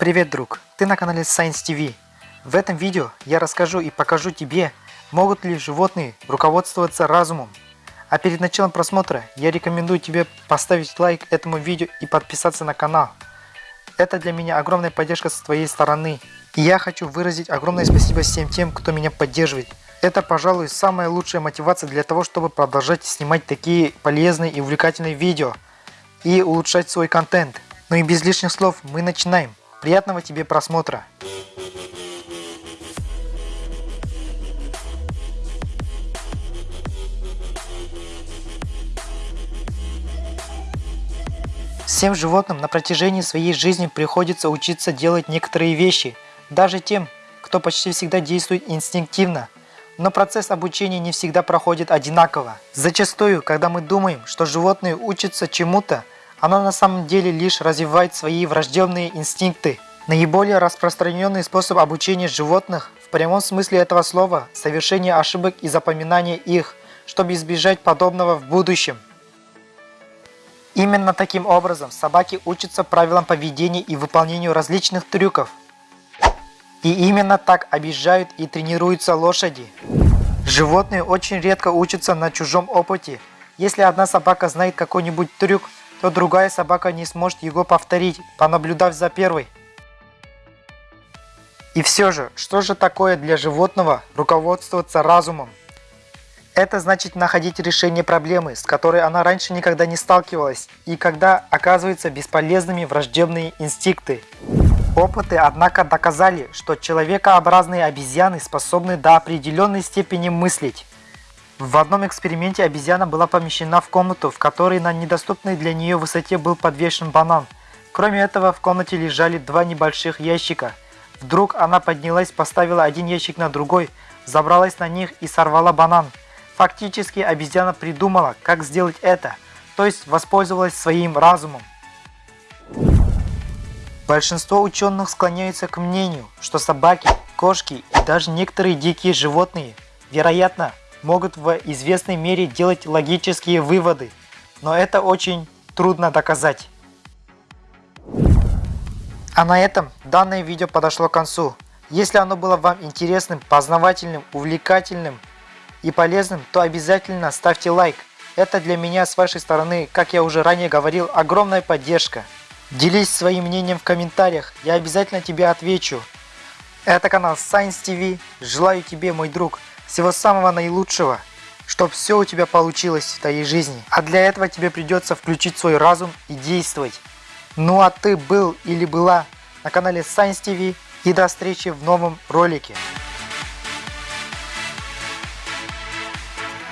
Привет, друг! Ты на канале Science TV. В этом видео я расскажу и покажу тебе, могут ли животные руководствоваться разумом. А перед началом просмотра я рекомендую тебе поставить лайк этому видео и подписаться на канал. Это для меня огромная поддержка с твоей стороны. И я хочу выразить огромное спасибо всем тем, кто меня поддерживает. Это, пожалуй, самая лучшая мотивация для того, чтобы продолжать снимать такие полезные и увлекательные видео и улучшать свой контент. Ну и без лишних слов мы начинаем. Приятного тебе просмотра! Всем животным на протяжении своей жизни приходится учиться делать некоторые вещи, даже тем, кто почти всегда действует инстинктивно. Но процесс обучения не всегда проходит одинаково. Зачастую, когда мы думаем, что животные учатся чему-то, она на самом деле лишь развивает свои врожденные инстинкты. Наиболее распространенный способ обучения животных в прямом смысле этого слова – совершение ошибок и запоминание их, чтобы избежать подобного в будущем. Именно таким образом собаки учатся правилам поведения и выполнению различных трюков. И именно так обижают и тренируются лошади. Животные очень редко учатся на чужом опыте. Если одна собака знает какой-нибудь трюк, то другая собака не сможет его повторить, понаблюдав за первой. И все же, что же такое для животного руководствоваться разумом? Это значит находить решение проблемы, с которой она раньше никогда не сталкивалась, и когда оказываются бесполезными враждебные инстинкты. Опыты, однако, доказали, что человекообразные обезьяны способны до определенной степени мыслить. В одном эксперименте обезьяна была помещена в комнату, в которой на недоступной для нее высоте был подвешен банан. Кроме этого, в комнате лежали два небольших ящика. Вдруг она поднялась, поставила один ящик на другой, забралась на них и сорвала банан. Фактически обезьяна придумала, как сделать это, то есть воспользовалась своим разумом. Большинство ученых склоняются к мнению, что собаки, кошки и даже некоторые дикие животные, вероятно, могут в известной мере делать логические выводы, но это очень трудно доказать. А на этом данное видео подошло к концу. Если оно было вам интересным, познавательным, увлекательным и полезным, то обязательно ставьте лайк. Это для меня с вашей стороны, как я уже ранее говорил, огромная поддержка. Делись своим мнением в комментариях, я обязательно тебе отвечу. Это канал Science TV. Желаю тебе, мой друг, всего самого наилучшего, чтобы все у тебя получилось в твоей жизни. А для этого тебе придется включить свой разум и действовать. Ну а ты был или была на канале Science TV и до встречи в новом ролике.